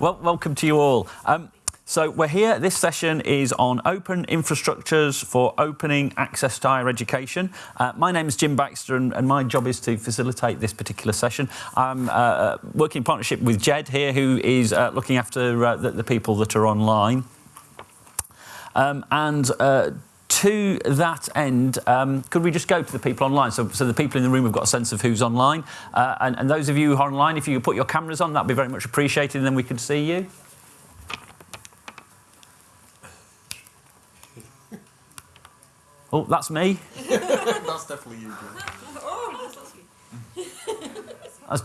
well, welcome to you all. Um, so we're here. This session is on open infrastructures for opening access to higher education. Uh, my name is Jim Baxter, and, and, my job is to facilitate this particular session. I'm uh, uh working in partnership with Jed here, who is uh, looking after uh, the, the, people that are online. Um, and uh, to that end, um, could we just go to the people online? So, so the people in the room have got a sense of who's online. Uh, and, and, those of you who are online, if you could put your cameras on, that'd be very much appreciated, and then we could see you. Oh, that's me. that's definitely you, Oh, that's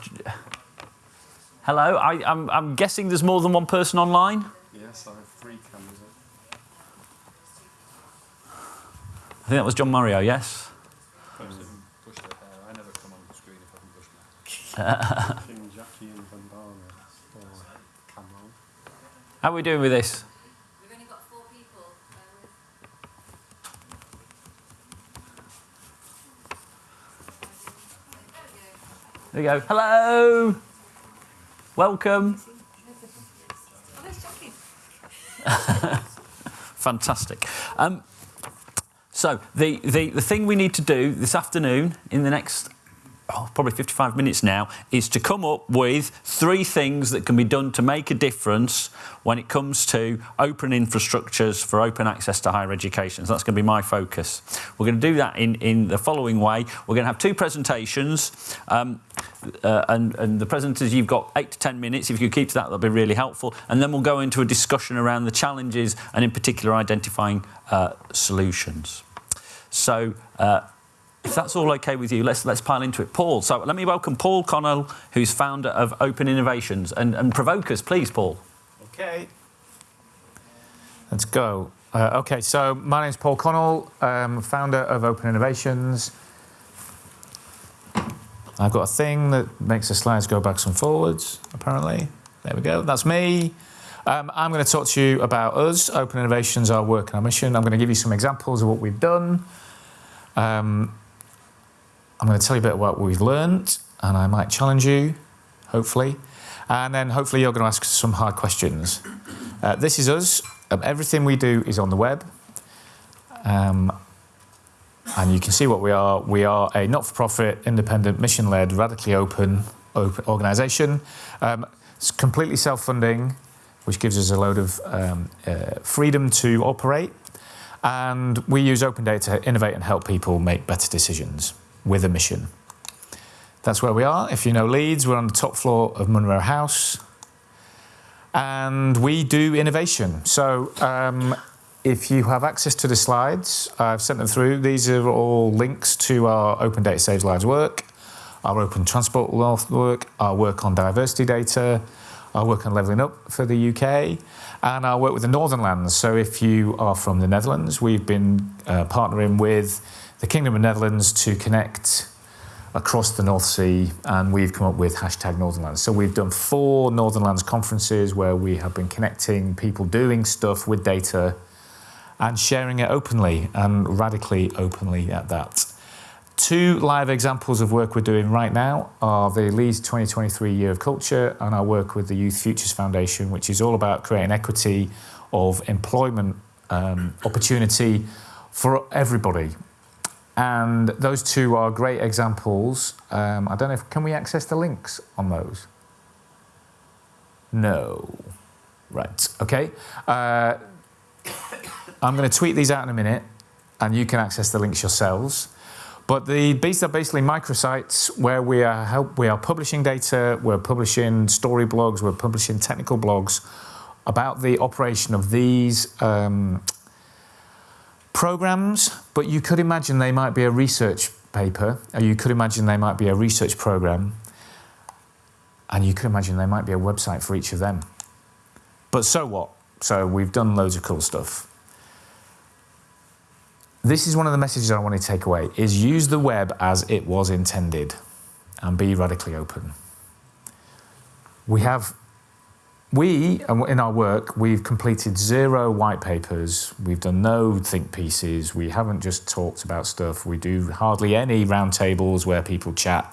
Hello, I, I'm, I'm guessing there's more than one person online? I think that was Gian Mario, yes? I never come on the screen if I can push King Jackie and Vandana Cameron. How are we doing with this? There we go. Hello. Welcome. Fantastic. Um, so the, the, the thing we need to do this afternoon in the next oh, probably 55 minutes now, is to come up with three things that can be done to make a difference when it comes to open infrastructures for open access to higher education. So that's going to be my focus. We're going to do that in, in the following way. We're going to have two presentations. Um, uh, and, and the presenters, you've got eight to 10 minutes. If you could keep to that, that'll be really helpful. And then we'll go into a discussion around the challenges and in particular identifying uh, solutions. So uh, if that's all okay with you, let's let's pile into it. Paul, so let me welcome Paul Connell, who's founder of Open Innovations, and, and provoke us, please, Paul. Okay. Let's go. Uh, okay, so my name is Paul Connell, um, founder of Open Innovations. I've got a thing that makes the slides go backwards and forwards, apparently. There we go, that's me. Um, I'm going to talk to you about us, Open Innovations, our work and our mission. I'm going to give you some examples of what we've done. Um, I'm going to tell you a bit about what we've learned, and I might challenge you, hopefully. And then hopefully you're going to ask some hard questions. Uh, this is us. Um, everything we do is on the web. Um, and you can see what we are. We are a not-for-profit, independent, mission-led, radically open, open organisation. Um, it's completely self-funding, which gives us a load of um, uh, freedom to operate. And we use open data to innovate and help people make better decisions with a mission. That's where we are. If you know Leeds, we're on the top floor of Munro House. And we do innovation. So um, if you have access to the slides, I've sent them through. These are all links to our Open Data Saves Lives work, our Open Transport Wealth work, our work on diversity data, our work on levelling up for the UK, and our work with the Northern Lands. So if you are from the Netherlands, we've been uh, partnering with the Kingdom of Netherlands to connect across the North Sea and we've come up with hashtag Northernlands. So we've done four Northern Lands conferences where we have been connecting people doing stuff with data and sharing it openly and radically openly at that. Two live examples of work we're doing right now are the Leeds 2023 Year of Culture and our work with the Youth Futures Foundation, which is all about creating equity of employment um, opportunity for everybody, and those two are great examples. Um, I don't know if, can we access the links on those? No. Right, okay. Uh, I'm going to tweet these out in a minute and you can access the links yourselves. But the, these are basically microsites where we are, help, we are publishing data, we're publishing story blogs, we're publishing technical blogs about the operation of these um, programs, but you could imagine they might be a research paper, or you could imagine they might be a research program, and you could imagine they might be a website for each of them. But so what? So we've done loads of cool stuff. This is one of the messages I want to take away, is use the web as it was intended and be radically open. We have we, in our work, we've completed zero white papers. We've done no think pieces. We haven't just talked about stuff. We do hardly any roundtables where people chat.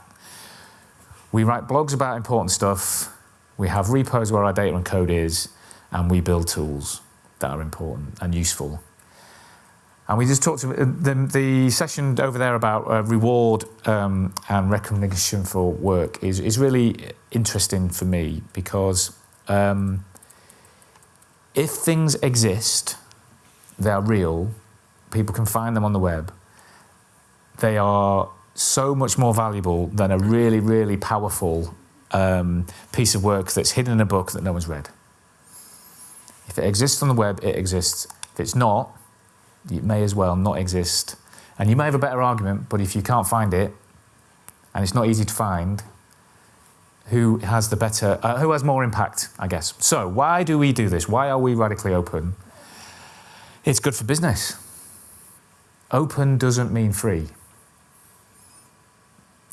We write blogs about important stuff We have repos where our data and code is, and we build tools that are important and useful. And we just talked to the, the session over there about uh, reward um, and recognition for work is, is really interesting for me because um, if things exist, they are real, people can find them on the web, they are so much more valuable than a really, really powerful um, piece of work that's hidden in a book that no one's read. If it exists on the web, it exists. If it's not, it may as well not exist. And you may have a better argument, but if you can't find it, and it's not easy to find, who has the better, uh, who has more impact, I guess. So why do we do this? Why are we radically open? It's good for business. Open doesn't mean free.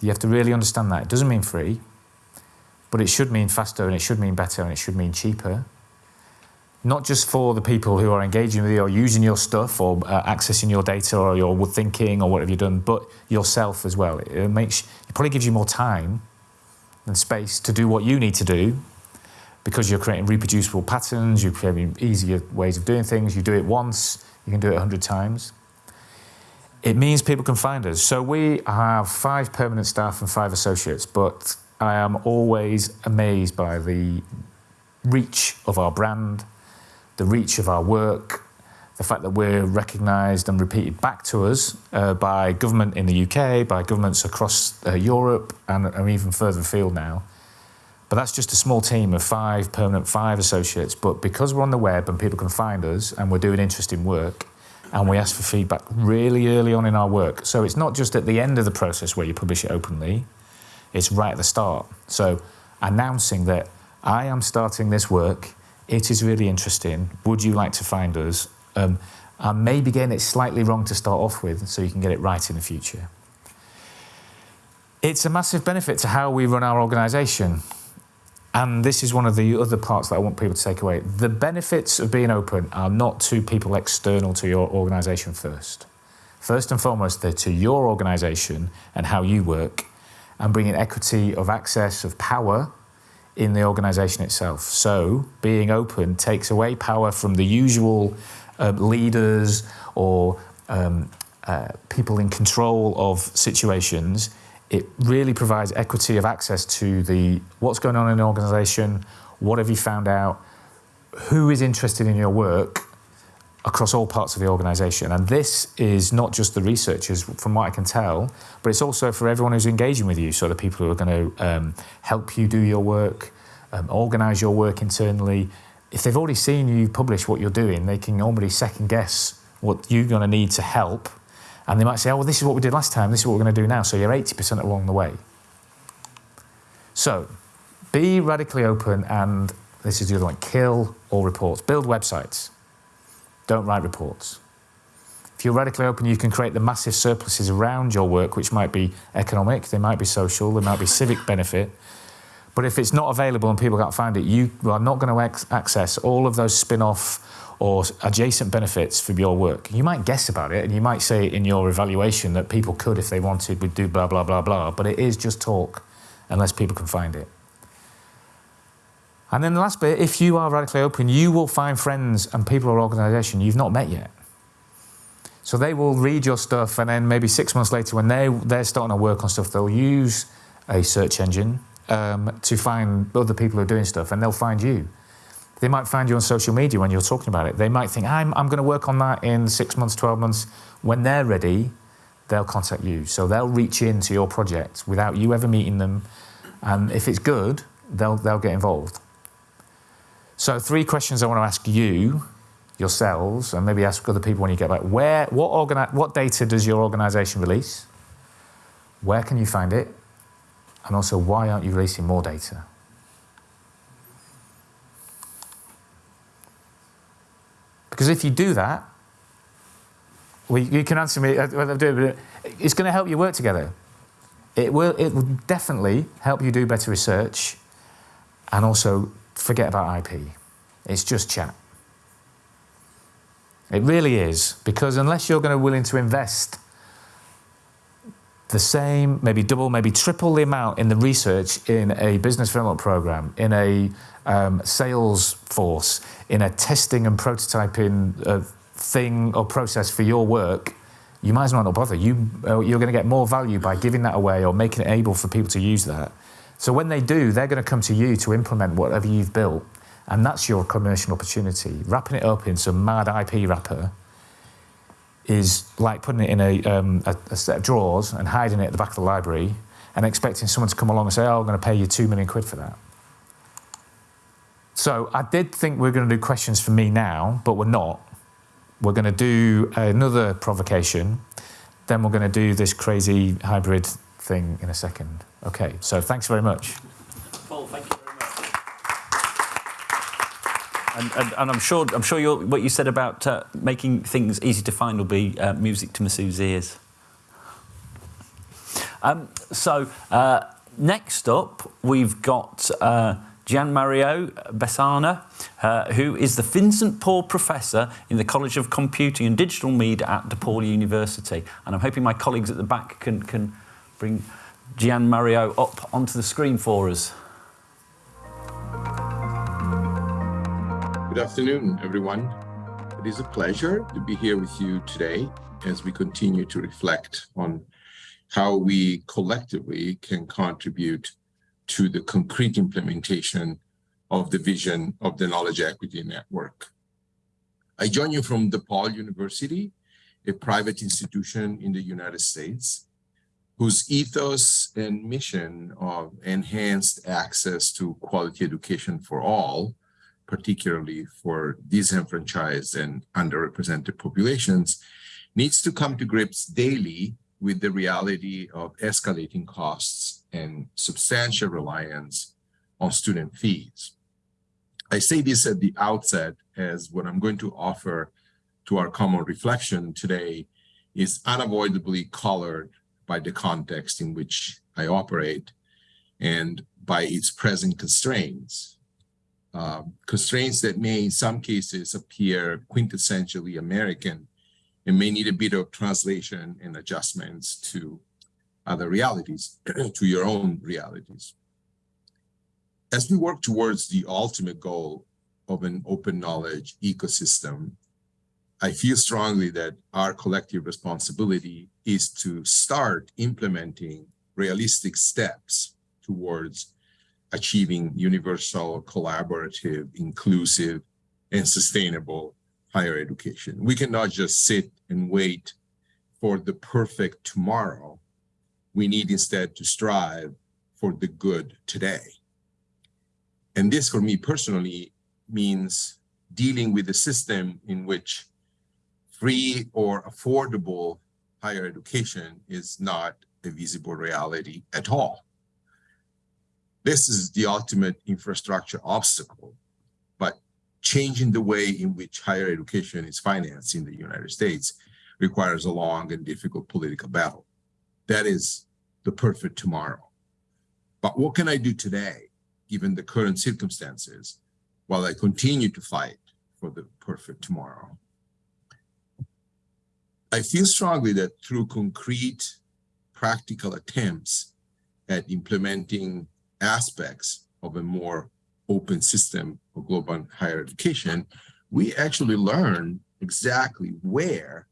You have to really understand that. It doesn't mean free, but it should mean faster and it should mean better and it should mean cheaper not just for the people who are engaging with you or using your stuff or uh, accessing your data or your thinking or what have you done, but yourself as well. It makes it probably gives you more time and space to do what you need to do because you're creating reproducible patterns, you're creating easier ways of doing things. You do it once, you can do it a hundred times. It means people can find us. So we have five permanent staff and five associates, but I am always amazed by the reach of our brand, the reach of our work, the fact that we're recognised and repeated back to us uh, by government in the UK, by governments across uh, Europe and, and, even further afield now. But that's just a small team of five permanent, five associates. But because we're on the web and people can find us and we're doing interesting work, and we ask for feedback really early on in our work. So it's not just at the end of the process where you publish it openly, it's right at the start. So announcing that I am starting this work it is really interesting. Would you like to find us? Um, and maybe getting it slightly wrong to start off with so you can get it right in the future. It's a massive benefit to how we run our organisation. And this is one of the other parts that I want people to take away. The benefits of being open are not to people external to your organisation first. First and foremost, they're to your organisation and how you work and bringing equity of access, of power in the organisation itself. So being open takes away power from the usual uh, leaders or um, uh, people in control of situations. It really provides equity of access to the what's going on in the organisation, what have you found out, who is interested in your work across all parts of the organisation. And this is not just the researchers, from what I can tell, but it's also for everyone who's engaging with you. So the people who are going to um, help you do your work, um, organise your work internally. If they've already seen you publish what you're doing, they can already second guess what you're going to need to help. And they might say, oh, well, this is what we did last time, this is what we're going to do now. So you're 80% along the way. So be radically open and this is the other one, kill all reports. Build websites. Don't write reports. If you're radically open, you can create the massive surpluses around your work, which might be economic, they might be social, they might be civic benefit. But if it's not available and people can't find it, you are not going to access all of those spin-off or adjacent benefits from your work. You might guess about it and you might say in your evaluation that people could, if they wanted, would do blah, blah, blah, blah, but it is just talk unless people can find it. And then the last bit, if you are radically open, you will find friends and people or organisation you've not met yet. So they will read your stuff and then maybe six months later when they, they're starting to work on stuff, they'll use a search engine um, to find other people who are doing stuff and they'll find you. They might find you on social media when you're talking about it. They might think, I'm, I'm going to work on that in six months, 12 months. When they're ready, they'll contact you. So they'll reach into your project without you ever meeting them. And if it's good, they'll, they'll get involved. So three questions I want to ask you, yourselves, and maybe ask other people when you get back. Where, what, what data does your organisation release? Where can you find it? And also, why aren't you releasing more data? Because if you do that, well, you can answer me, uh, it's going to help you work together. It will, it will definitely help you do better research and also forget about IP. It's just chat. It really is, because unless you're going to willing to invest the same, maybe double, maybe triple the amount in the research in a business development program, in a um, sales force, in a testing and prototyping uh, thing or process for your work, you might as well not bother. You, uh, you're going to get more value by giving that away or making it able for people to use that. So when they do, they're going to come to you to implement whatever you've built. And that's your commercial opportunity. Wrapping it up in some mad IP wrapper is like putting it in a, um, a, a, set of drawers and hiding it at the back of the library and expecting someone to come along and say, oh, I'm going to pay you two million quid for that. So I did think we are going to do questions for me now, but we're not. We're going to do another provocation. Then we're going to do this crazy hybrid thing in a second. Okay, so thanks very much. Paul, thank you very much. And, and, and I'm sure, I'm sure what you said about uh, making things easy to find will be uh, music to Masu's ears. Um, so uh, next up, we've got uh, Gian Mario Besana, uh, who is the Vincent Paul Professor in the College of Computing and Digital Media at DePaul University. And I'm hoping my colleagues at the back can, can bring Gian Mario up onto the screen for us. Good afternoon, everyone. It is a pleasure to be here with you today as we continue to reflect on how we collectively can contribute to the concrete implementation of the vision of the Knowledge Equity Network. I join you from DePaul University, a private institution in the United States, whose ethos and mission of enhanced access to quality education for all, particularly for disenfranchised and underrepresented populations, needs to come to grips daily with the reality of escalating costs and substantial reliance on student fees. I say this at the outset as what I'm going to offer to our common reflection today is unavoidably colored by the context in which I operate and by its present constraints. Uh, constraints that may in some cases appear quintessentially American and may need a bit of translation and adjustments to other realities, to your own realities. As we work towards the ultimate goal of an open knowledge ecosystem, I feel strongly that our collective responsibility is to start implementing realistic steps towards achieving universal, collaborative, inclusive, and sustainable higher education. We cannot just sit and wait for the perfect tomorrow. We need instead to strive for the good today. And this for me personally means dealing with a system in which free or affordable higher education is not a visible reality at all. This is the ultimate infrastructure obstacle but changing the way in which higher education is financed in the United States requires a long and difficult political battle. That is the perfect tomorrow. But what can I do today, given the current circumstances, while I continue to fight for the perfect tomorrow? I feel strongly that through concrete, practical attempts at implementing aspects of a more open system of global higher education, we actually learn exactly where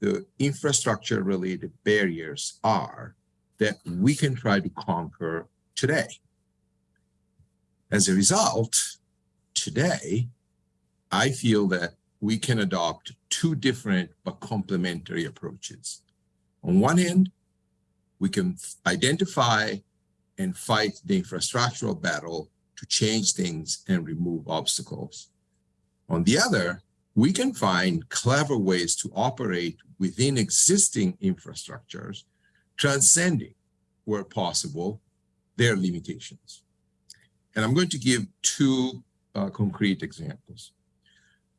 the infrastructure related barriers are that we can try to conquer today. As a result, today, I feel that we can adopt two different but complementary approaches. On one hand, we can identify and fight the infrastructural battle to change things and remove obstacles. On the other, we can find clever ways to operate within existing infrastructures, transcending, where possible, their limitations. And I'm going to give two uh, concrete examples.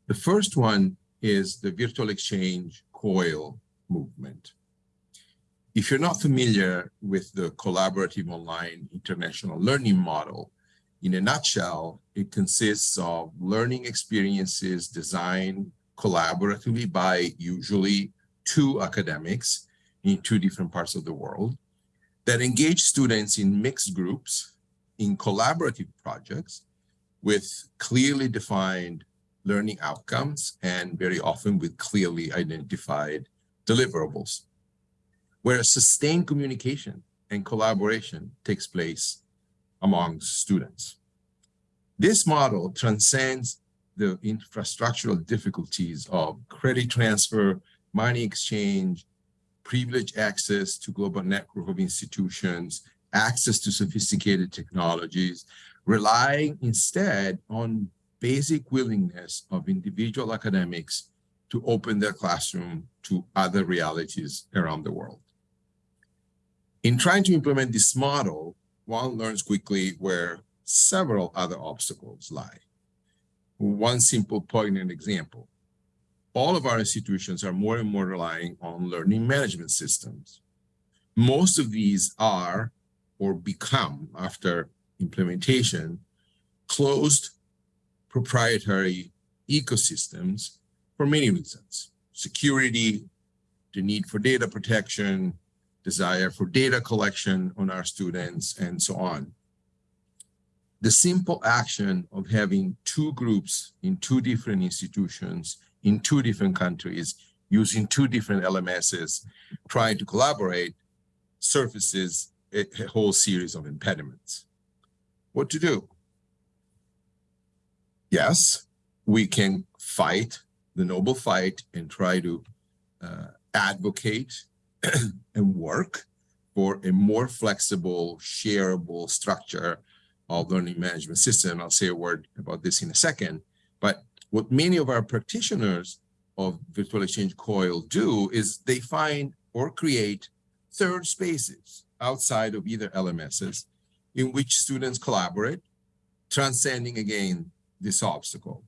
The first one is the virtual exchange COIL movement. If you're not familiar with the collaborative online international learning model, in a nutshell, it consists of learning experiences designed collaboratively by usually two academics in two different parts of the world that engage students in mixed groups in collaborative projects with clearly defined learning outcomes and very often with clearly identified deliverables, where sustained communication and collaboration takes place among students. This model transcends the infrastructural difficulties of credit transfer, money exchange, privileged access to global network of institutions, access to sophisticated technologies, relying instead on basic willingness of individual academics to open their classroom to other realities around the world. In trying to implement this model, one learns quickly where several other obstacles lie. One simple poignant example. All of our institutions are more and more relying on learning management systems. Most of these are or become, after implementation, closed proprietary ecosystems for many reasons. Security, the need for data protection, desire for data collection on our students, and so on the simple action of having two groups in two different institutions in two different countries using two different LMSs trying to collaborate surfaces a, whole series of impediments. What to do? Yes, we can fight the noble fight and try to uh, advocate and work for a more flexible, shareable structure of learning management system. I'll say a word about this in a second. But what many of our practitioners of virtual exchange COIL do is they find or create third spaces outside of either LMSs in which students collaborate, transcending again this obstacle.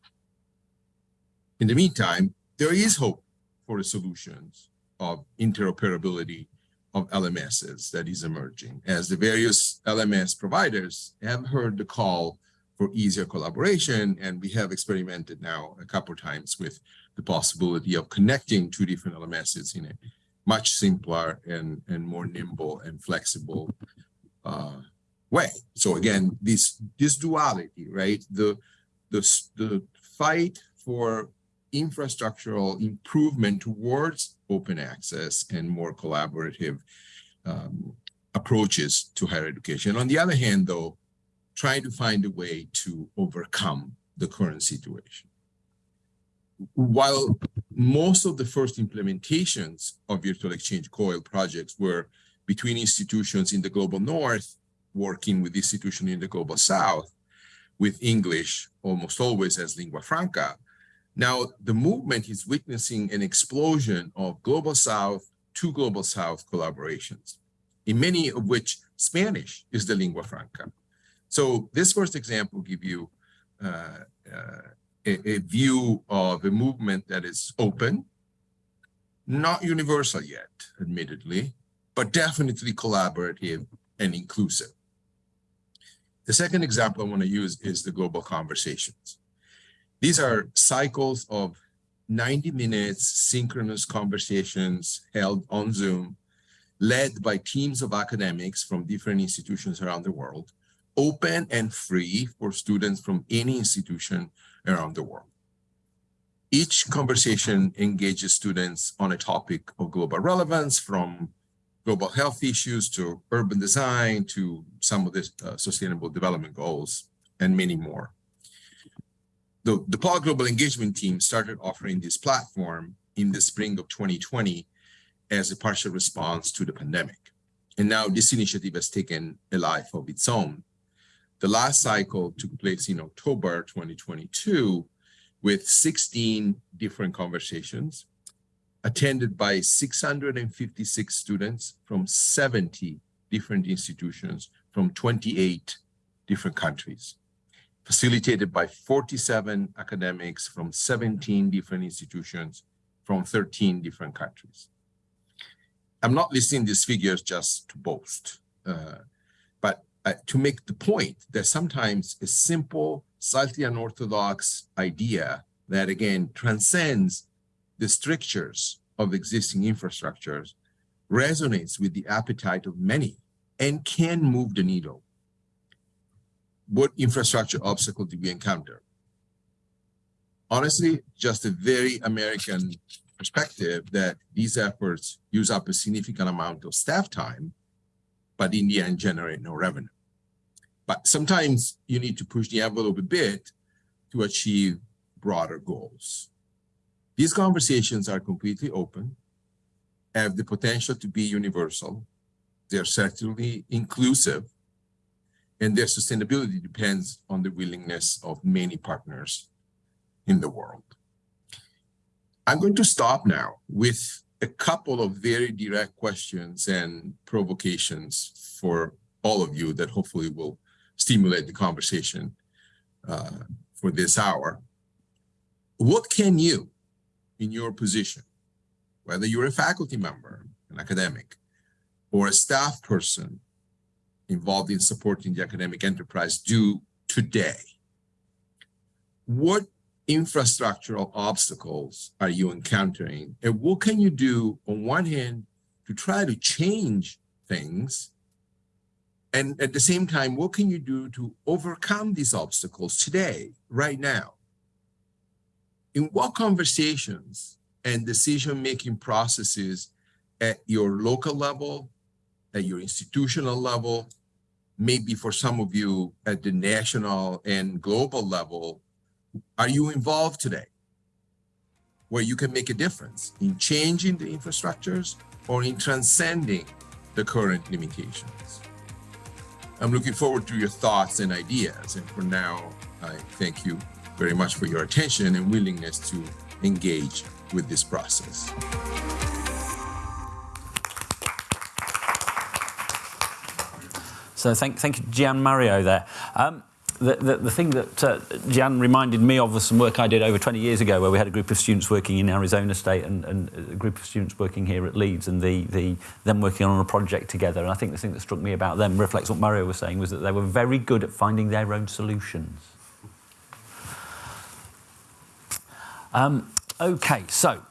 In the meantime, there is hope for the solutions of interoperability of LMSs that is emerging as the various LMS providers have heard the call for easier collaboration. And we have experimented now a couple of times with the possibility of connecting two different LMSs in a much simpler and, and more nimble and flexible uh, way. So again, this this duality, right? The the the fight for infrastructural improvement towards open access and more collaborative um, approaches to higher education. On the other hand, though, trying to find a way to overcome the current situation. While most of the first implementations of virtual exchange COIL projects were between institutions in the global north working with institutions in the global south with English almost always as lingua franca, now, the movement is witnessing an explosion of Global South to Global South collaborations, in many of which Spanish is the lingua franca. So this first example give you uh, uh, a, a view of a movement that is open, not universal yet, admittedly, but definitely collaborative and inclusive. The second example I want to use is the global conversations. These are cycles of 90 minutes synchronous conversations held on Zoom, led by teams of academics from different institutions around the world, open and free for students from any institution around the world. Each conversation engages students on a topic of global relevance from global health issues to urban design to some of the uh, sustainable development goals and many more the DePaul Global Engagement team started offering this platform in the spring of 2020 as a partial response to the pandemic. And now this initiative has taken a life of its own. The last cycle took place in October 2022 with 16 different conversations attended by 656 students from 70 different institutions from 28 different countries facilitated by 47 academics from 17 different institutions from 13 different countries. I'm not listing these figures just to boast, uh, but uh, to make the point that sometimes a simple, slightly unorthodox idea that again transcends the strictures of existing infrastructures resonates with the appetite of many and can move the needle. What infrastructure obstacle do we encounter? Honestly, just a very American perspective that these efforts use up a significant amount of staff time, but in the end generate no revenue. But sometimes you need to push the envelope a bit to achieve broader goals. These conversations are completely open, have the potential to be universal. They're certainly inclusive, and their sustainability depends on the willingness of many partners in the world. I'm going to stop now with a couple of very direct questions and provocations for all of you that hopefully will stimulate the conversation uh, for this hour. What can you, in your position, whether you're a faculty member, an academic, or a staff person involved in supporting the academic enterprise do today? What infrastructural obstacles are you encountering? And what can you do on one hand to try to change things? And at the same time, what can you do to overcome these obstacles today, right now? In what conversations and decision-making processes at your local level, at your institutional level, maybe for some of you at the national and global level, are you involved today? Where you can make a difference in changing the infrastructures or in transcending the current limitations. I'm looking forward to your thoughts and ideas. And for now, I thank you very much for your attention and willingness to engage with this process. So thank, thank you, Gian Mario there. Um, the, the, the, thing that uh, reminded me of was some work I did over 20 years ago where we had a group of students working in Arizona State and, and a group of students working here at Leeds and the, the, them working on a project together. And I think the thing that struck me about them reflects what Mario was saying was that they were very good at finding their own solutions. Um, okay, so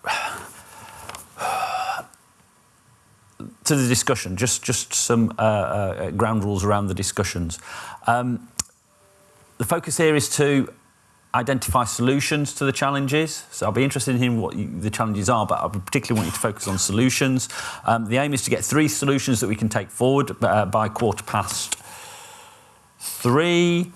to the discussion, just, just some uh, uh, ground rules around the discussions. Um, the focus here is to identify solutions to the challenges. So I'll be interested in hearing what you, the challenges are, but I particularly want you to focus on solutions. Um, the aim is to get three solutions that we can take forward uh, by quarter past three.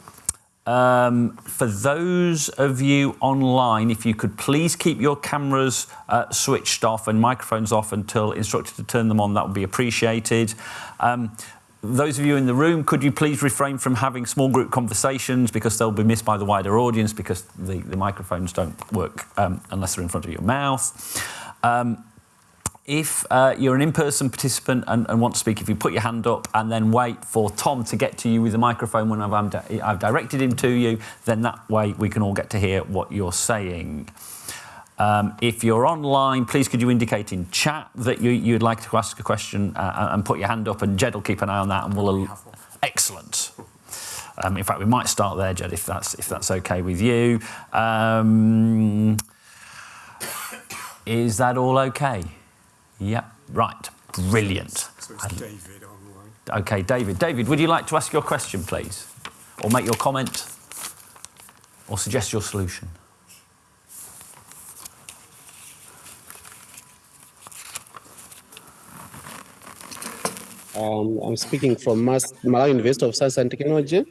Um, for those of you online, if you could please keep your cameras uh, switched off and microphones off until instructed to turn them on, that would be appreciated. Um, those of you in the room, could you please refrain from having small group conversations because they'll be missed by the wider audience because the, the microphones don't work um, unless they're in front of your mouth. Um, if uh, you're an in-person participant and, and, want to speak, if you put your hand up and then wait for Tom to get to you with the microphone when I've, I've directed him to you, then that way we can all get to hear what you're saying. Um, if you're online, please could you indicate in chat that you, would like to ask a question uh, and put your hand up and Jed will keep an eye on that and we'll... Excellent. Um, in fact, we might start there, Jed, if that's, if that's okay with you. Um, is that all okay? Yeah, right. Brilliant. So it's David online. Okay, David. David, would you like to ask your question, please? Or make your comment? Or suggest your solution? Um, I'm speaking from Mas Malawi University of Science and Technology.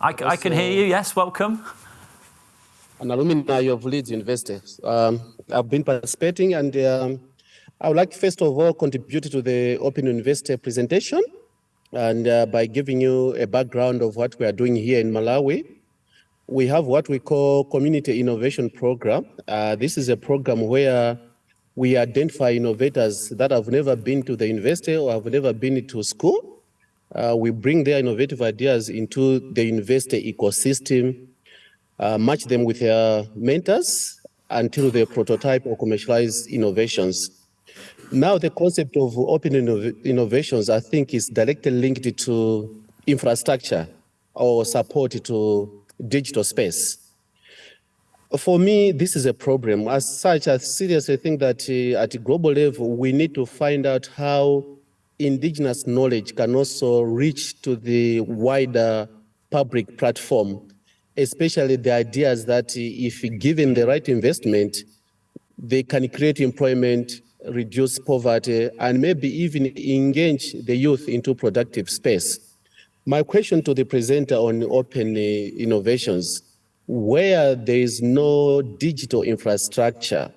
I, I can hear you, yes, welcome. An alumni of Leeds University. Um, I've been participating and um, I would like first of all contribute to the Open University presentation and uh, by giving you a background of what we are doing here in Malawi. We have what we call Community Innovation Program. Uh, this is a program where we identify innovators that have never been to the university or have never been to school. Uh, we bring their innovative ideas into the university ecosystem, uh, match them with their mentors until they prototype or commercialize innovations. Now the concept of open innov innovations, I think, is directly linked to infrastructure or support to digital space. for me, this is a problem. As such, I seriously think that uh, at a global level, we need to find out how indigenous knowledge can also reach to the wider public platform, especially the ideas that uh, if given the right investment, they can create employment, reduce poverty, and maybe even engage the youth into productive space. My question to the presenter on open uh, innovations, where there is no digital infrastructure,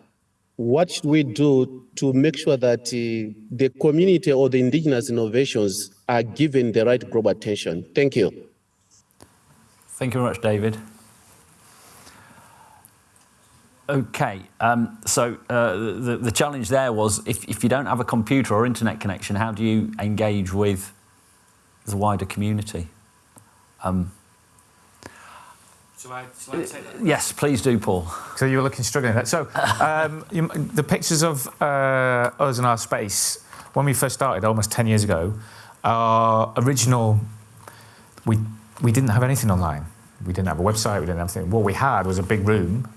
what should we do to make sure that uh, the community or the indigenous innovations are given the right global attention? Thank you. Thank you very much, David. Okay, um, so uh, the, the challenge there was if, if you don't have a computer or internet connection, how do you engage with the wider community? Um, Shall I, shall I take that? yes, please do, Paul. So you were looking struggling at that. So um, you, the pictures of uh, us and our space when we first started almost 10 years ago, our original, we, we didn't have anything online. We didn't have a website, we didn't have anything. What we had was a big room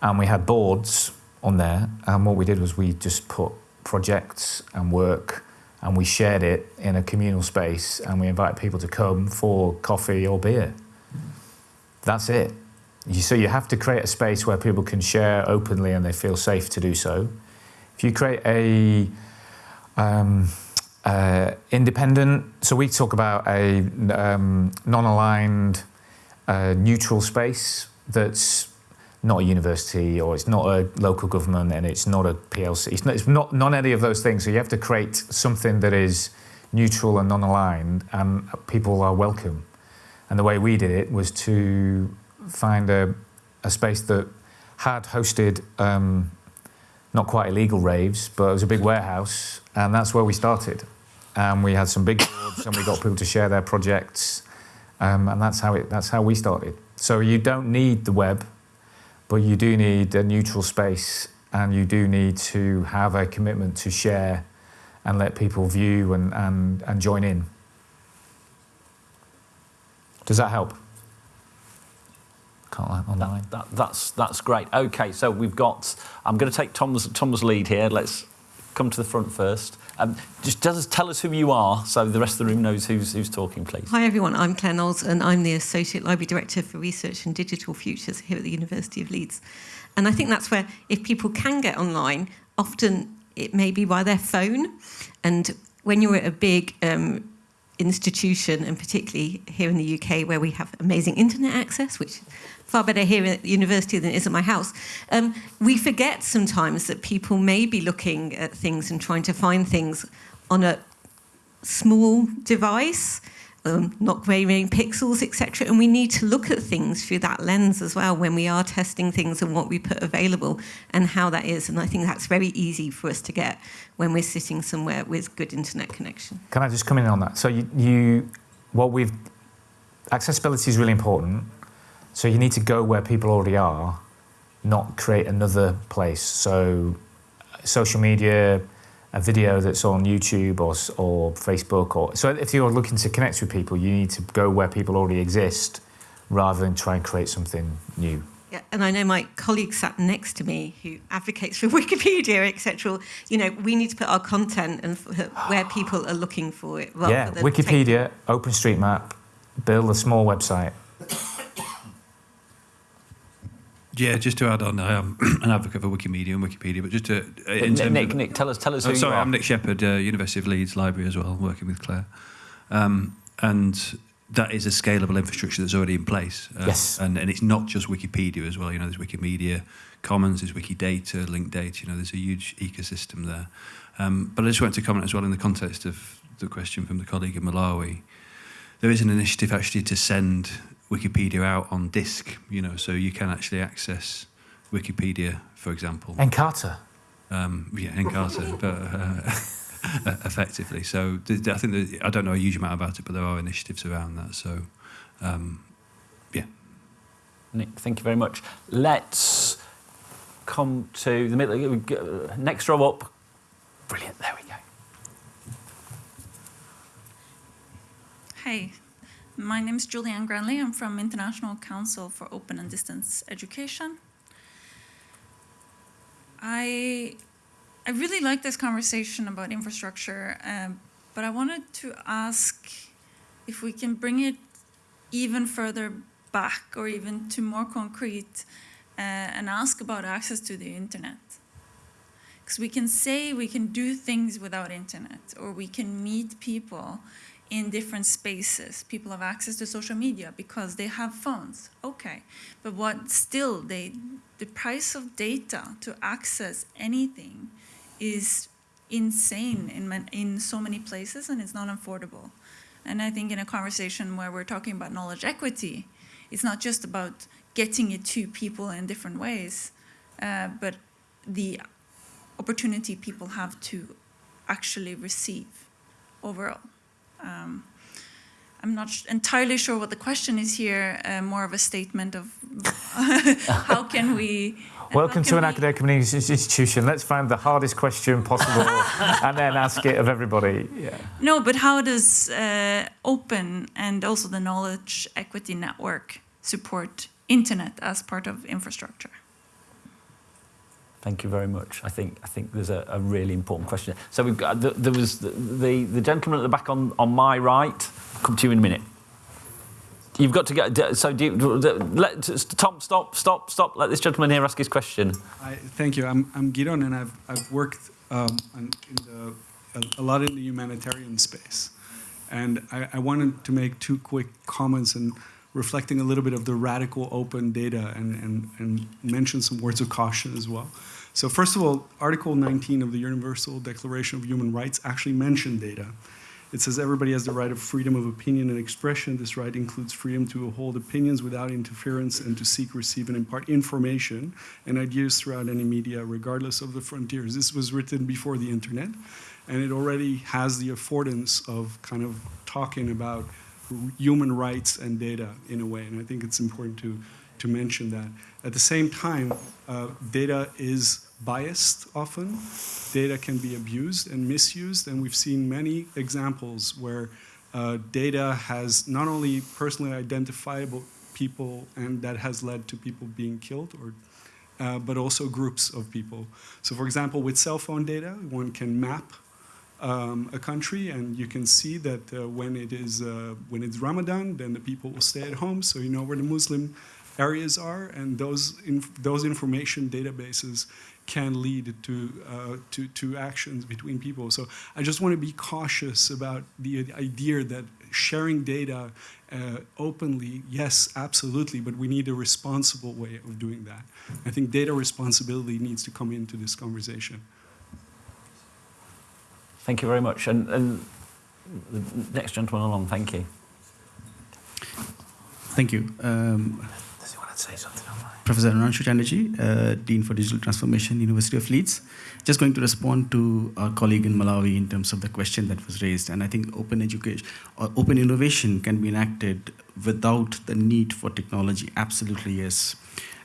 and we had boards on there. And what we did was we just put projects and work and we shared it in a communal space and we invited people to come for coffee or beer. That's it. You, so you have to create a space where people can share openly and they feel safe to do so. If you create a um, uh, independent, so we talk about a um, non-aligned, uh, neutral space that's not a university or it's not a local government and it's not a PLC. It's not, it's not none any of those things. So you have to create something that is neutral and non-aligned, and people are welcome. And the way we did it was to find a, a space that had hosted um, not quite illegal raves, but it was a big warehouse, and that's where we started. And we had some big boards, and we got people to share their projects, um, and that's how it. That's how we started. So you don't need the web, but you do need a neutral space, and you do need to have a commitment to share, and let people view and and, and join in. Does that help? Can't lie online. That, that's, that's great. Okay, so we've got, I'm going to take Tom's, Tom's lead here. Let's come to the front first. Um, just tell us who you are so the rest of the room knows who's, who's talking, please. Hi everyone, I'm Claire Knowles and I'm the Associate Library Director for Research and Digital Futures here at the University of Leeds. And I think that's where if people can get online, often it may be by their phone. And when you're at a big um, institution, and particularly here in the UK where we have amazing internet access, which far better here at university than it is at my house, um, we forget sometimes that people may be looking at things and trying to find things on a small device, um, not very many pixels, etc. And we need to look at things through that lens as well when we are testing things and what we put available and how that is. And I think that's very easy for us to get when we're sitting somewhere with good internet connection. Can I just come in on that? So you, you what we've accessibility is really important. So you need to go where people already are, not create another place. So social media, a video that's on YouTube or, or Facebook, or so if you're looking to connect with people, you need to go where people already exist, rather than try and create something new. Yeah, and I know my colleague sat next to me who advocates for Wikipedia, etc. You know, we need to put our content and where people are looking for it. Rather yeah, than Wikipedia, OpenStreetMap, build a small website. Yeah, just to add on, I am an advocate for Wikimedia and Wikipedia, but just to uh, Nick, Nick, of, Nick, tell us, tell us Oh, who sorry, you are. Sorry, I'm Nick Shepherd, uh, University of Leeds Library as well, working with Claire. Um, and that is a scalable infrastructure that's already in place. Uh, Yes. And, and it's not just Wikipedia as well. You know, there's Wikimedia Commons, there's Wikidata, linked data. You know, there's a huge ecosystem there. Um, but I just wanted to comment as well in the context of the question from the colleague in Malawi. There is an initiative actually to send Wikipedia out on disk, you know, so you can actually access Wikipedia, for example. Encarta. Um, yeah, Encarta, but uh, effectively. So th- th- I think that, I don't know a huge amount about it, but there are initiatives around that. So um, yeah. Nick, thank you very much. Let's come to the middle. Next row up. Brilliant. There we go. Hi, my name is Julianne Granley. I'm from International Council for Open and Distance Education. I I really like this conversation about infrastructure, um, but I wanted to ask if we can bring it even further back or even to more concrete uh, and ask about access to the internet. Because we can say we can do things without internet or we can meet people in different spaces. People have access to social media because they have phones. Okay, but what still they the price of data to access anything is insane in in so many places and it's not affordable. And I think in a conversation where we're talking about knowledge equity, it's not just about getting it to people in different ways, uh, but the opportunity people have to actually receive overall. Um, I'm not sh- entirely sure what the question is here, uh, more of a statement of how can we. Welcome to an we- academic community institution. Let's find the hardest question possible and then ask it of everybody. Yeah. No, but how does uh, open and also the knowledge equity network support internet as part of infrastructure? Thank you very much. I think I think there's a, a really important question. So we've got the, there was the, the the gentleman at the back on on my right. Come to you in a minute. You've got to get so do you, let Tom stop stop stop. Let this gentleman here ask his question. I, thank you. I'm, I'm Giron, and I've, I've worked um, in the, a, a lot in the humanitarian space. And I, I wanted to make two quick comments and reflecting a little bit of the radical open data and, and, and mention some words of caution as well. So first of all, Article 19 of the Universal Declaration of Human Rights actually mentioned data. It says everybody has the right of freedom of opinion and expression. This right includes freedom to hold opinions without interference and to seek, receive, and impart information and ideas throughout any media, regardless of the frontiers. This was written before the internet, and it already has the affordance of kind of talking about human rights and data in a way. And I think it's important to, to mention that. At the same time, uh, data is biased often. Data can be abused and misused, and we've seen many examples where uh, data has not only personally identifiable people, and that has led to people being killed, or uh, but also groups of people. So, for example, with cell phone data, one can map um, a country, and you can see that uh, when it is uh, when it's Ramadan, then the people will stay at home, so you know where the Muslim areas are, and those inf those information databases can lead to, uh, to, to actions between people. So I just want to be cautious about the idea that sharing data uh, openly, yes, absolutely, but we need a responsible way of doing that. I think data responsibility needs to come into this conversation. Thank you very much. And, and the next gentleman along, thank you. Thank you. Um, Say something online? Professor Arunangsu Chatterjee, uh, Dean for Digital Transformation, University of Leeds. Just going to respond to our colleague in Malawi in terms of the question that was raised. And I think open education or open innovation can be enacted without the need for technology. Absolutely, yes.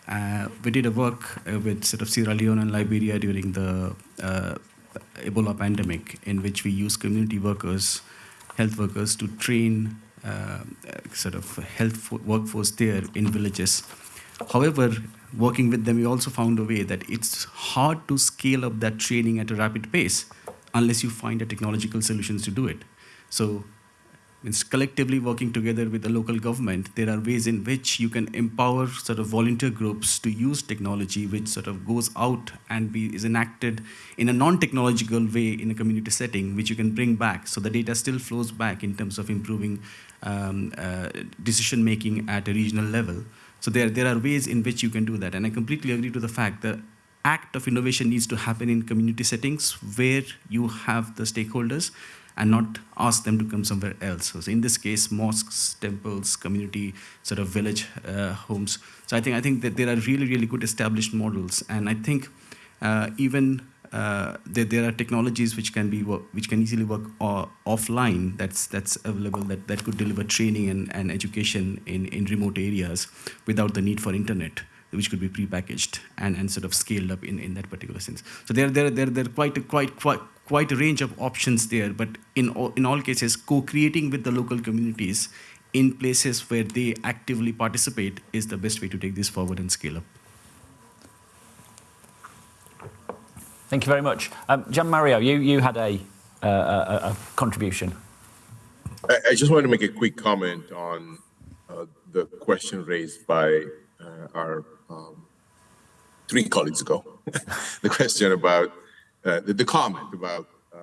Uh, we did a work uh, with sort of Sierra Leone and Liberia during the uh, Ebola pandemic, in which we used community workers, health workers, to train uh, sort of health workforce there in villages. However, working with them, we also found a way that it's hard to scale up that training at a rapid pace unless you find the technological solutions to do it. So it's collectively working together with the local government, there are ways in which you can empower sort of volunteer groups to use technology, which sort of goes out and be, is enacted in a non-technological way in a community setting, which you can bring back. So the data still flows back in terms of improving um, uh, decision making at a regional level. So there, there are ways in which you can do that. And I completely agree to the fact that the act of innovation needs to happen in community settings where you have the stakeholders and not ask them to come somewhere else. So in this case, mosques, temples, community sort of village uh, homes. So I think I think that there are really really good established models, and I think uh, even uh, there, there are technologies which can be work, which can easily work uh, offline. That's that's available that, that could deliver training and, and education in, in remote areas without the need for internet which could be prepackaged and, and sort of scaled up in, in that particular sense. So there, there, there, there are quite, a, quite, quite, quite a range of options there, but in all, in all cases, co-creating with the local communities in places where they actively participate is the best way to take this forward and scale up. Thank you very much. Um, Gian Mario, you, you had a, uh, a, a contribution. I, I just wanted to make a quick comment on uh, the question raised by uh, our um, three colleagues ago. the question about uh, the, the, comment about uh,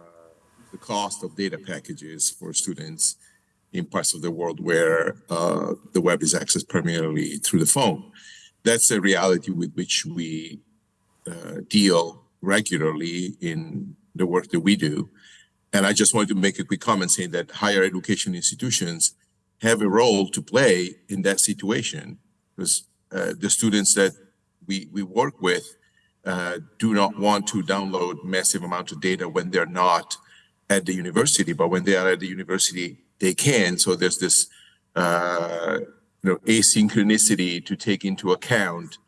the cost of data packages for students in parts of the world where uh, the web is accessed primarily through the phone. That's a reality with which we uh, deal regularly in the work that we do. And I just wanted to make a quick comment saying that higher education institutions have a role to play in that situation because uh, the students that we, we work with uh, do not want to download massive amounts of data when they're not at the university, but when they are at the university, they can. So there's this uh, you know, asynchronicity to take into account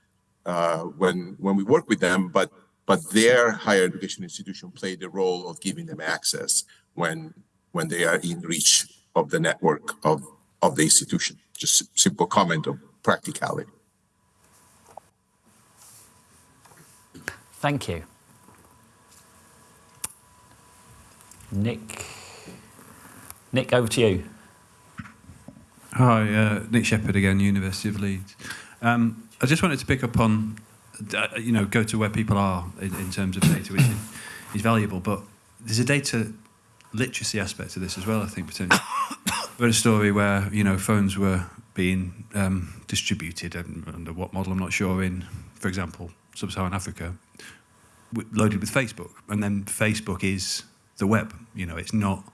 uh, when when we work with them, but but their higher education institution played the role of giving them access when when they are in reach of the network of of the institution. Just simple comment of practicality. Thank you. Nick. Nick, over to you. Hi, uh, Nick Shepherd again, University of Leeds. Um, I just wanted to pick up on, you know, go to where people are in, in terms of data, which is, valuable, but there's a data literacy aspect to this as well, I think, potentially. Read a story where, you know, phones were being um, distributed, and under what model, I'm not sure, in, for example, sub-Saharan Africa, loaded with Facebook. And then Facebook is the web, you know, it's not,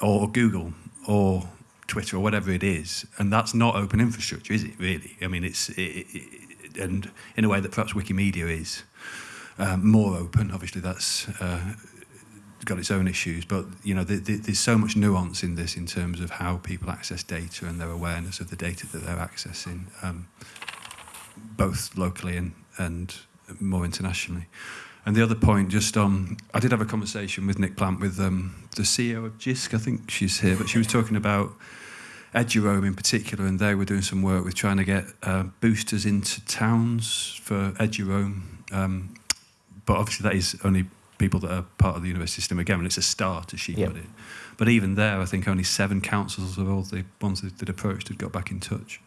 or Google, or Twitter or whatever it is, and that's not open infrastructure, is it? Really? I mean, it's it, it, and in a way that perhaps Wikimedia is um, more open. Obviously, that's uh, got its own issues, but you know, the, the, there's so much nuance in this in terms of how people access data and their awareness of the data that they're accessing, um, both locally and and more internationally. And the other point, just um, I did have a conversation with Nick Plant with um, the CEO of JISC. I think she's here, but she was talking about Ed in particular, and they were doing some work with trying to get uh, boosters into towns for Ed Um, but obviously, that is only people that are part of the university system again, and it's a start, as she yep. put it. But even there, I think only seven councils of all the ones that, that approached had got back in touch.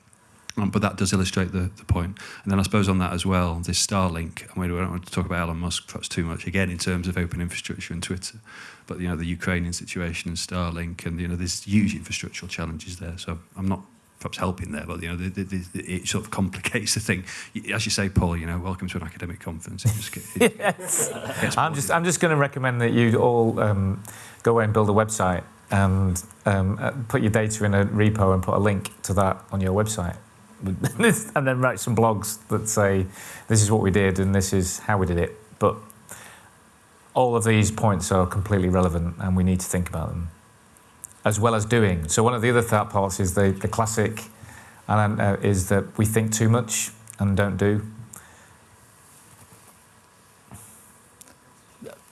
Um, but that does illustrate the, the point. And then I suppose on that as well, this Starlink, I mean, we don't want to talk about Elon Musk perhaps too much, again, in terms of open infrastructure and Twitter, but, you know, the Ukrainian situation and Starlink, and, you know, there's huge infrastructural challenges there. So I'm not perhaps helping there, but, you know, the, the, the, it sort of complicates the thing. As you say, Paul, you know, welcome to an academic conference. Just get, it yes. I'm just, I'm just going to recommend that you all um, go away and build a website and um, uh, put your data in a repo and put a link to that on your website and then write some blogs that say this is what we did and this is how we did it. But all of these points are completely relevant and we need to think about them as well as doing. So one of the other thought parts is the, the classic and uh, is that we think too much and don't do.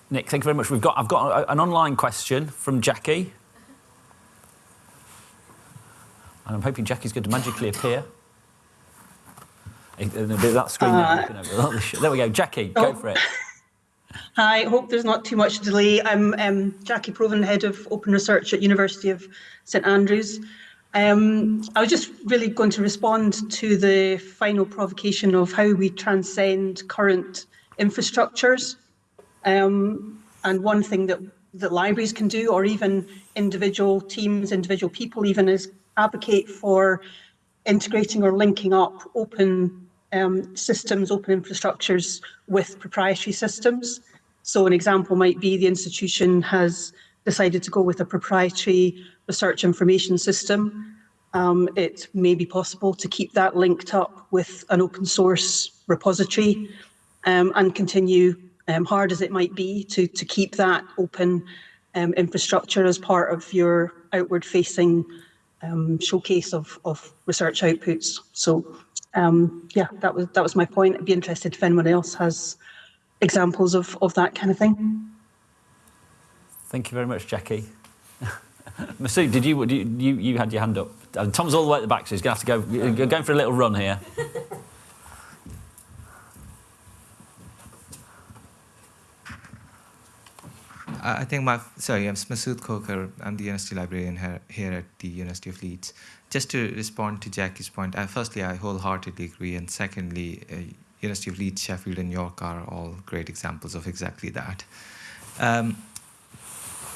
Nick, thank you very much. We've got, I've got an online question from Jackie. And I'm hoping Jackie's going to magically appear. That screen uh, there we go. Jackie, oh. go for it. Hi, hope there's not too much delay. I'm um, Jackie Proven, Head of Open Research at University of St Andrews. Um, I was just really going to respond to the final provocation of how we transcend current infrastructures. Um, and one thing that, that libraries can do, or even individual teams, individual people even, is advocate for integrating or linking up open um, systems, open infrastructures with proprietary systems. So an example might be the institution has decided to go with a proprietary research information system. Um, it may be possible to keep that linked up with an open source repository um, and continue, um, hard as it might be, to, to keep that open um, infrastructure as part of your outward facing um, showcase of, of research outputs. So um, yeah, that was that was my point. I'd be interested if anyone else has examples of, of that kind of thing. Thank you very much, Jackie. Masud, did you, you you had your hand up? Tom's all the way at the back, so he's going to have to go. Going for a little run here. I think my, sorry, I'm Masud Khokhar. I'm the university librarian here, here at the University of Leeds. Just to respond to Jackie's point, firstly, I wholeheartedly agree. And secondly, uh, University of Leeds, Sheffield and York are all great examples of exactly that. Um,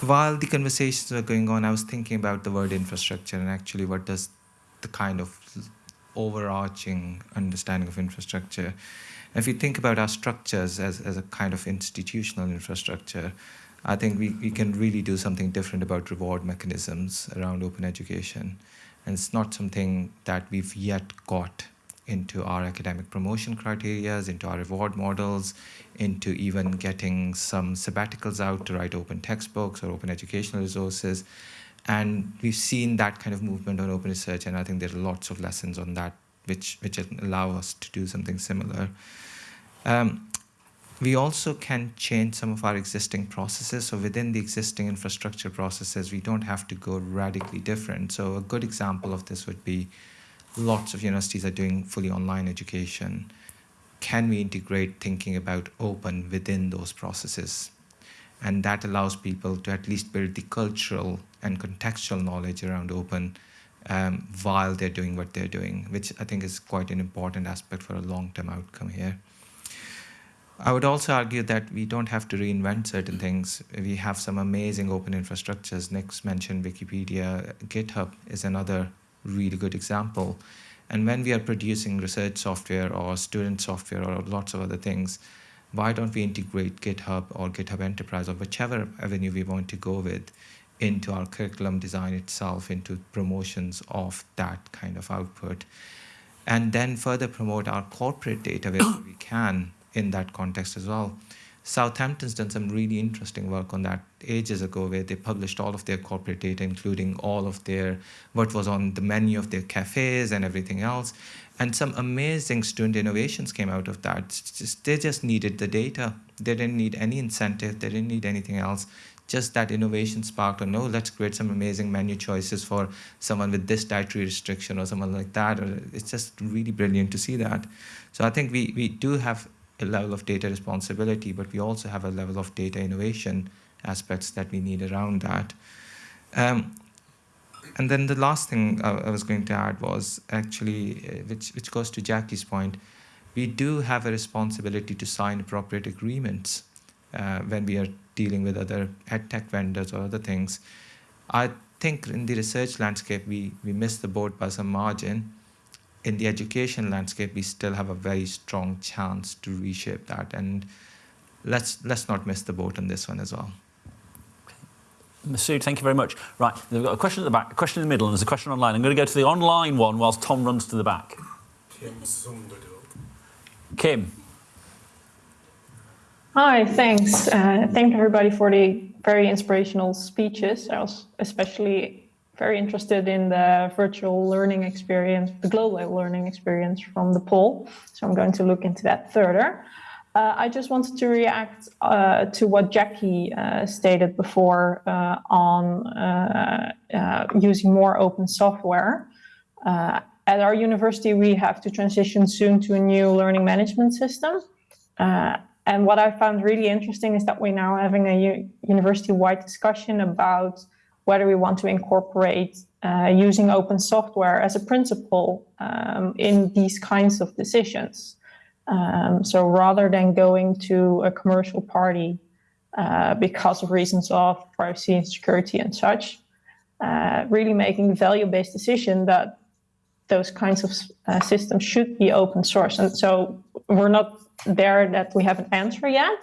while the conversations were going on, I was thinking about the word infrastructure and actually what does the kind of overarching understanding of infrastructure. If you think about our structures as, as a kind of institutional infrastructure, I think we, we can really do something different about reward mechanisms around open education. And it's not something that we've yet got into our academic promotion criteria, into our reward models, into even getting some sabbaticals out to write open textbooks or open educational resources. And we've seen that kind of movement on open research, and I think there are lots of lessons on that which, which allow us to do something similar. Um, we also can change some of our existing processes. So within the existing infrastructure processes, we don't have to go radically different. So a good example of this would be lots of universities are doing fully online education. Can we integrate thinking about open within those processes? And that allows people to at least build the cultural and contextual knowledge around open um, while they're doing what they're doing, which I think is quite an important aspect for a long-term outcome here. I would also argue that we don't have to reinvent certain things. We have some amazing open infrastructures. Nick's mentioned Wikipedia. GitHub is another really good example. And when we are producing research software or student software or lots of other things, why don't we integrate GitHub or GitHub Enterprise or whichever avenue we want to go with into our curriculum design itself, into promotions of that kind of output, and then further promote our corporate data wherever we can in that context as well. Southampton's done some really interesting work on that ages ago where they published all of their corporate data, including all of their, what was on the menu of their cafes and everything else. And some amazing student innovations came out of that. Just, they just needed the data. They didn't need any incentive. They didn't need anything else. Just that innovation sparked, or no, oh, let's create some amazing menu choices for someone with this dietary restriction or someone like that. It's just really brilliant to see that. So I think we, we do have a level of data responsibility, but we also have a level of data innovation aspects that we need around that. Um, and then the last thing I, was going to add was actually, uh, which, which goes to Jackie's point, we do have a responsibility to sign appropriate agreements uh, when we are dealing with other ed tech vendors or other things. I think in the research landscape, we, we missed the boat by some margin in the education landscape, we still have a very strong chance to reshape that. And let's let's not miss the boat on this one as well. Masud, thank you very much. Right, we've got a question at the back, a question in the middle, and there's a question online. I'm going to go to the online one whilst Tom runs to the back. Kim. Hi, thanks. Uh, thank everybody for the very inspirational speeches. I was especially very interested in the virtual learning experience, the global learning experience from the poll. So I'm going to look into that further. Uh, I just wanted to react uh, to what Jackie uh, stated before uh, on uh, uh, using more open software. at our university, we have to transition soon to a new learning management system. and what I found really interesting is that we're now having a university-wide discussion about whether we want to incorporate uh, using open software as a principle um, in these kinds of decisions. Um, so rather than going to a commercial party uh, because of reasons of privacy and security and such, uh, really making value-based decision that those kinds of uh, systems should be open source. And so we're not there that we have an answer yet,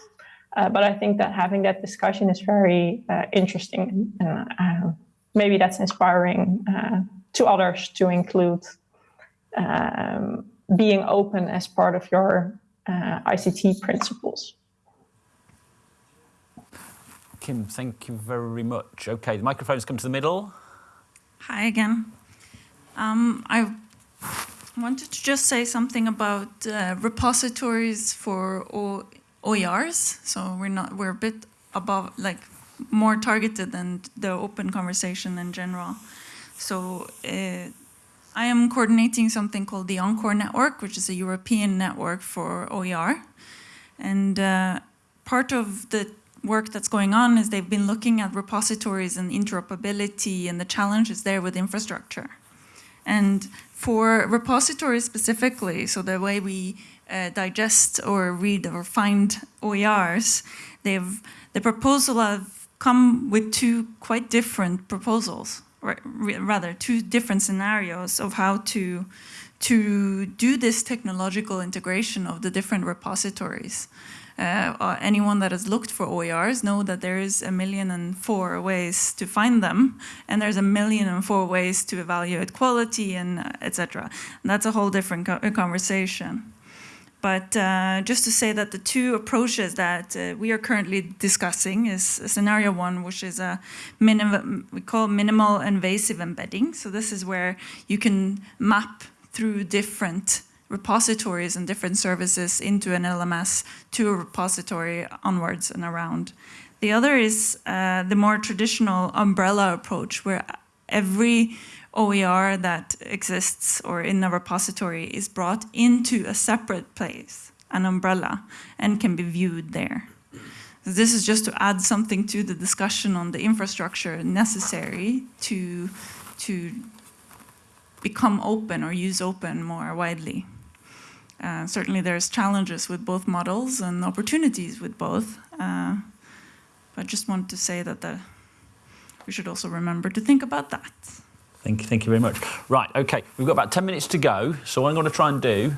uh, but I think that having that discussion is very uh, interesting and uh, maybe that's inspiring uh, to others to include um, being open as part of your uh, ICT principles. Kim, thank you very much. Okay, the microphone's come to the middle. Hi again. Um, I wanted to just say something about uh, repositories for o OERs. So we're not we're a bit above like more targeted than the open conversation in general. So uh, I am coordinating something called the Encore Network, which is a European network for OER. And uh, part of the work that's going on is they've been looking at repositories and interoperability and the challenges there with infrastructure. And for repositories specifically, so the way we uh, digest or read or find OERs, they've the proposal have come with two quite different proposals, or rather two different scenarios of how to to do this technological integration of the different repositories. Uh, anyone that has looked for OERs know that there is a million and four ways to find them, and there's a million and four ways to evaluate quality and uh, etc. That's a whole different co conversation. But uh, just to say that the two approaches that uh, we are currently discussing is scenario one, which is a we call minimal invasive embedding. So this is where you can map through different repositories and different services into an LMS to a repository onwards and around. The other is uh, the more traditional umbrella approach where every OER that exists or in a repository is brought into a separate place, an umbrella, and can be viewed there. So this is just to add something to the discussion on the infrastructure necessary to, to become open or use open more widely. Uh, certainly there's challenges with both models and opportunities with both. Uh, but I just want to say that the, we should also remember to think about that. Thank you, thank you very much. Right, okay, we've got about 10 minutes to go. So what I'm going to try and do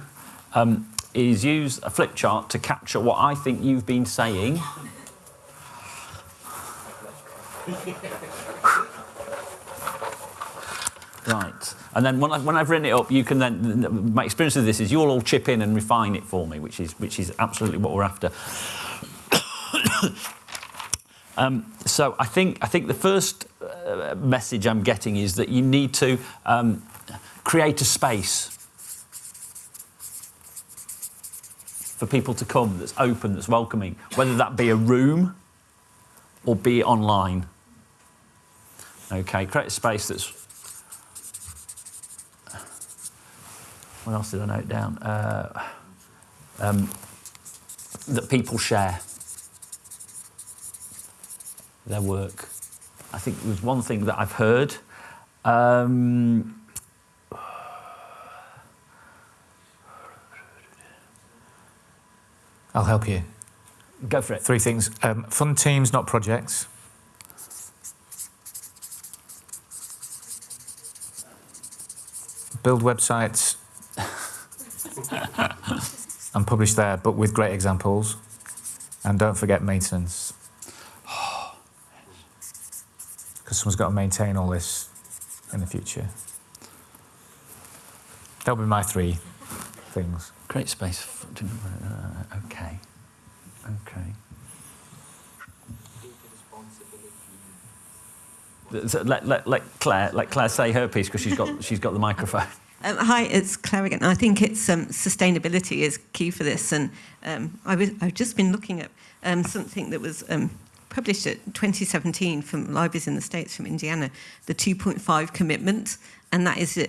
um, is use a flip chart to capture what I think you've been saying. Right. And then when, I, when I've written it up, you can then, my experience of this is you'll all chip in and refine it for me, which is, which is absolutely what we're after. Um, so I think, I think the first uh, message I'm getting is that you need to um, create a space for people to come that's open, that's welcoming, whether that be a room or be online. Okay, create a space that's what else did I note down? Uh, um, that people share their work. I think was one thing that I've heard. Um, I'll help you. Go for it. Three things. Um, fun teams, not projects. Build websites and publish there, but with great examples. And don't forget maintenance. Because someone's got to maintain all this in the future. That'll be my three things. Great space. Uh, okay. Okay. Let, let, let Claire let Claire say her piece because she's got she's got the microphone. Um, hi, it's Claire again. I think it's um, sustainability is key for this, and um, I was I've just been looking at um, something that was um, published at 2017 from libraries in the States from Indiana, the 2.5 commitment, and that is a,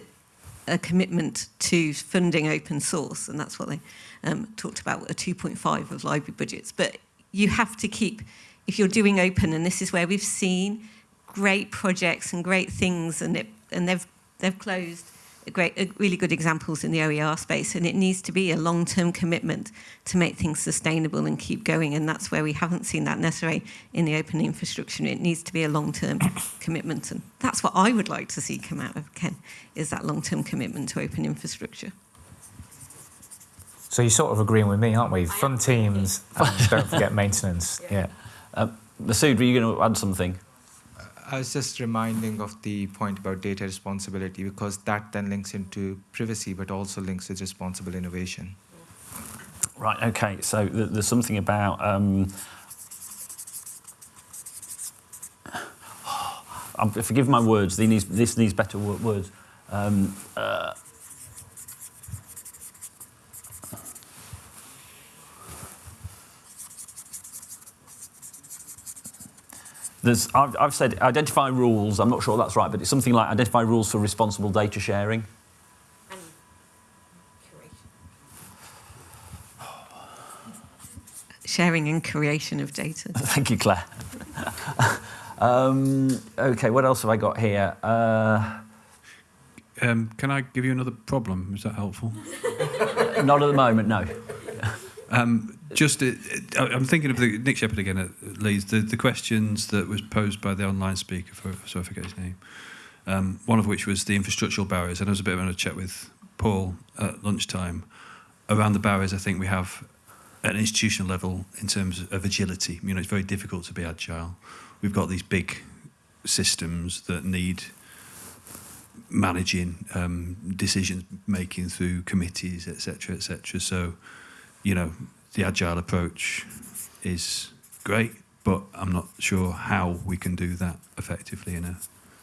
a, commitment to funding open source, and that's what they um, talked about, a 2.5 of library budgets. But you have to keep, if you're doing open, and this is where we've seen great projects and great things, and, it, and they've, they've closed, great, really good examples in the OER space, and it needs to be a long-term commitment to make things sustainable and keep going, and that's where we haven't seen that necessarily in the open infrastructure. It needs to be a long-term commitment, and that's what I would like to see come out of Ken, is that long-term commitment to open infrastructure. So you're sort of agreeing with me, aren't we? Fun teams, and don't forget maintenance. Yeah. yeah. Uh, Masud, were you going to add something? I was just reminding of the point about data responsibility because that then links into privacy, but also links with responsible innovation. Right. Okay. So th there's something about. Um, forgive my words. Needs, this needs better words. Um, uh, There's, I've, I've, said identify rules. I'm not sure that's right, but it's something like identify rules for responsible data sharing. sharing and creation of data. Thank you, Claire. um, okay, what else have I got here? Uh, Um, can I give you another problem? Is that helpful? not at the moment, no. Um, just, uh, I- I'm thinking of the, Nick Shepherd again at The, the questions that was posed by the online speaker, for, so I forget his name. Um, one of which was the infrastructural barriers, and I was a bit of a chat with Paul at lunchtime around the barriers. I think we have at an institutional level in terms of agility. You know, it's very difficult to be agile. We've got these big systems that need managing um, decision making through committees, etc., etc. So, you know, the agile approach is great, but I'm not sure how we can do that effectively in a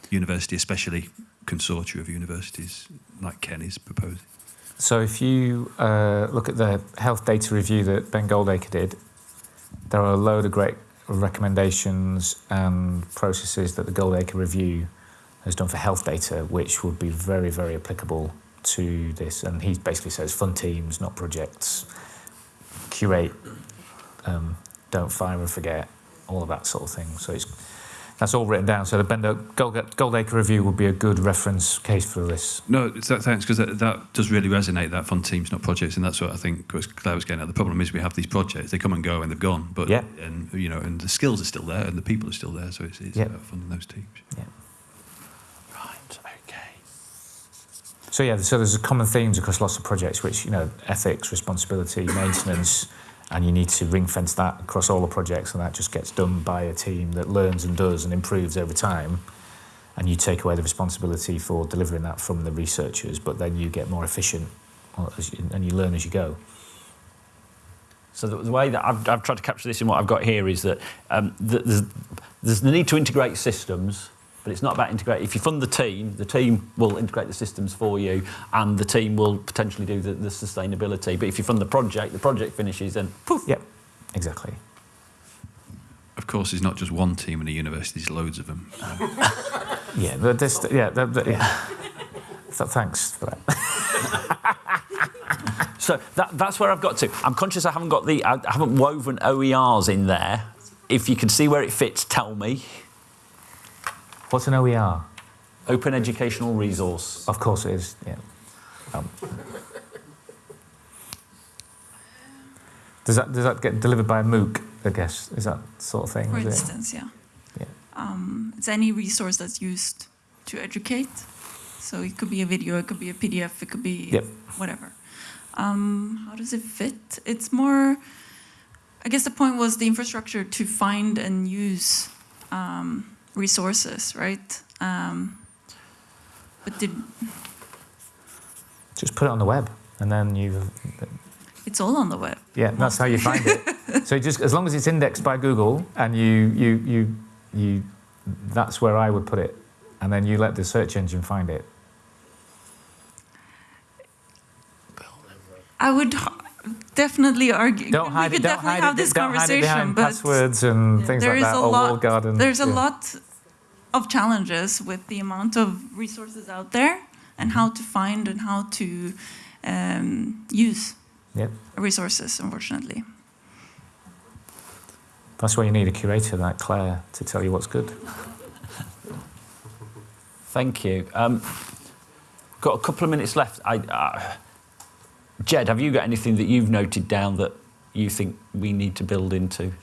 university, especially consortia of universities like Ken is proposing. So if you uh, look at the health data review that Ben Goldacre did, there are a load of great recommendations and processes that the Goldacre review has done for health data, which would be very, very applicable to this. And he basically says fund teams, not projects, curate, um, don't fire and forget, all of that sort of thing. So it's that's all written down. So the Ben Gold- Goldacre review would be a good reference case for this. No, it's that, thanks, because that, that does really resonate, that fund teams, not projects, and that's what I think was Claire was getting at. The problem is we have these projects, they come and go and they've gone, but, Yeah. and, you know, and the skills are still there and the people are still there, so it's, it's Yeah. about funding those teams. Right, okay. So yeah, so there's common themes across lots of projects, which you know, ethics, responsibility, maintenance, and you need to ring fence that across all the projects and that just gets done by a team that learns and does and improves over time and you take away the responsibility for delivering that from the researchers but then you get more efficient uh, and you learn as you go. So the, the way that I've, I've tried to capture this in what I've got here is that um, the, there's, there's the need to integrate systems but it's not about integrate. If you fund the team, the team will integrate the systems for you, and the team will potentially do the, the sustainability. But if you fund the project, the project finishes, and poof. Yep, exactly. Of course, it's not just one team in a university, it's loads of them. Yeah, the, this, yeah, the, the, yeah. Th- thanks for that. So that, that's where I've got to. I'm conscious I haven't got the, I haven't woven OERs in there. If you can see where it fits, tell me. What's an OER? Open Educational Resource. Of course it is. Yeah. Um, does that does that get delivered by a MOOC? I guess is that sort of thing. For is it? instance, yeah. Yeah. Um, it's any resource that's used to educate. So it could be a video, it could be a PDF, it could be Yep. whatever. Um, how does it fit? It's more, I guess the point was the infrastructure to find and use um, resources, right? Um, but did, Just put it on the web, and then you. it's all on the web. Yeah, that's how you find it. so just as long as it's indexed by Google, and you you you you, that's where I would put it, and then you let the search engine find it. I would definitely argue. Don't we hide could it. Don't definitely hide have it. this Don't hide it conversation, but passwords and things there like that, a or lot. walled garden. There's a yeah. lot of challenges with the amount of resources out there and how to find and how to um, use Yep. resources. Unfortunately, That's why you need a curator like Claire to tell you what's good. Thank you. Um, got a couple of minutes left. I, uh, Jed, have you got anything that you've noted down that you think we need to build into?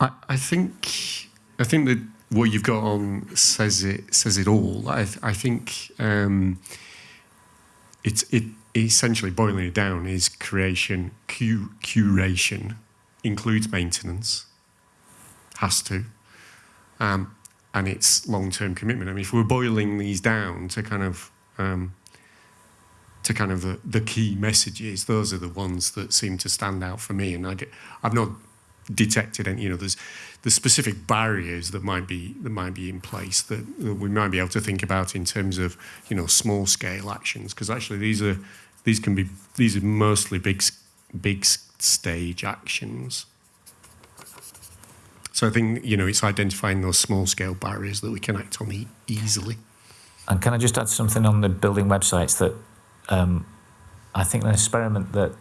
I, I think I think that what you've got on says it says it all. I I think um, it's it essentially boiling it down is creation cu- curation includes maintenance has to um, and it's long term commitment. I mean, if we're boiling these down to kind of um, to kind of the, the key messages, those are the ones that seem to stand out for me. And I, have not detected any, you know, there's the specific barriers that might be that might be in place that, that we might be able to think about in terms of, you know, small scale actions. Because actually these are these can be these are mostly big big stage actions. So I think you know it's identifying those small scale barriers that we can act on easily. And can I just add something on the building websites that um, I think an experiment that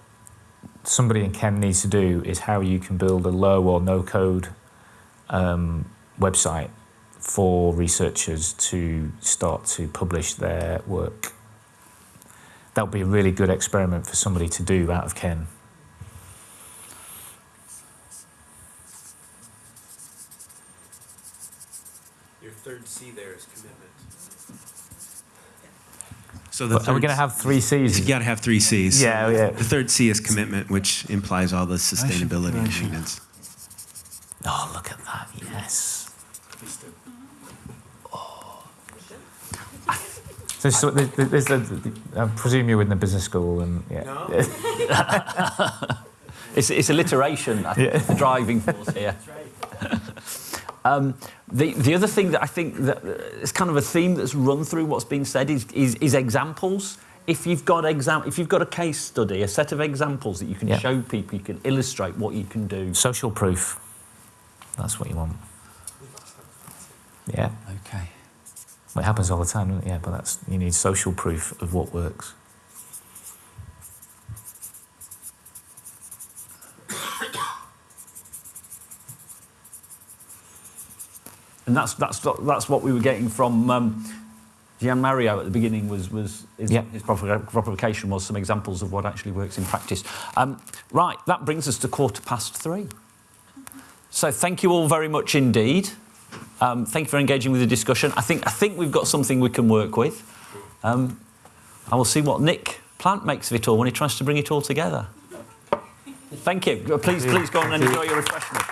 somebody in Ken needs to do is how you can build a low or no code um, website for researchers to start to publish their work. That would be a really good experiment for somebody to do out of Ken. Your third C there is commitment. So But are we going to have three C's? You got to have three C's. Yeah, yeah. The third C is commitment, which implies all the sustainability and maintenance. Oh, look at that! Yes. Oh. So, so there's, there's a, I presume you're in the business school, and yeah. It's, it's alliteration, I think, is the driving force here. Um, the, the other thing that I think that uh, is kind of a theme that's run through what's been said is, is, is examples. If you've got exam, if you've got a case study, a set of examples that you can Yeah. show people, you can illustrate what you can do. Social proof. That's what you want. Yeah. Okay. Well, it happens all the time, doesn't it? Yeah, but that's you need social proof of what works. And that's that's that's what we were getting from um, Gian Mario at the beginning. Was was his, Yeah. his provo- provocation was some examples of what actually works in practice. Um, right, that brings us to quarter past three. So thank you all very much indeed. Um, thank you for engaging with the discussion. I think I think we've got something we can work with. Um, I will see what Nick Plant makes of it all when he tries to bring it all together. Thank you. Please, please go on and enjoy your refreshments.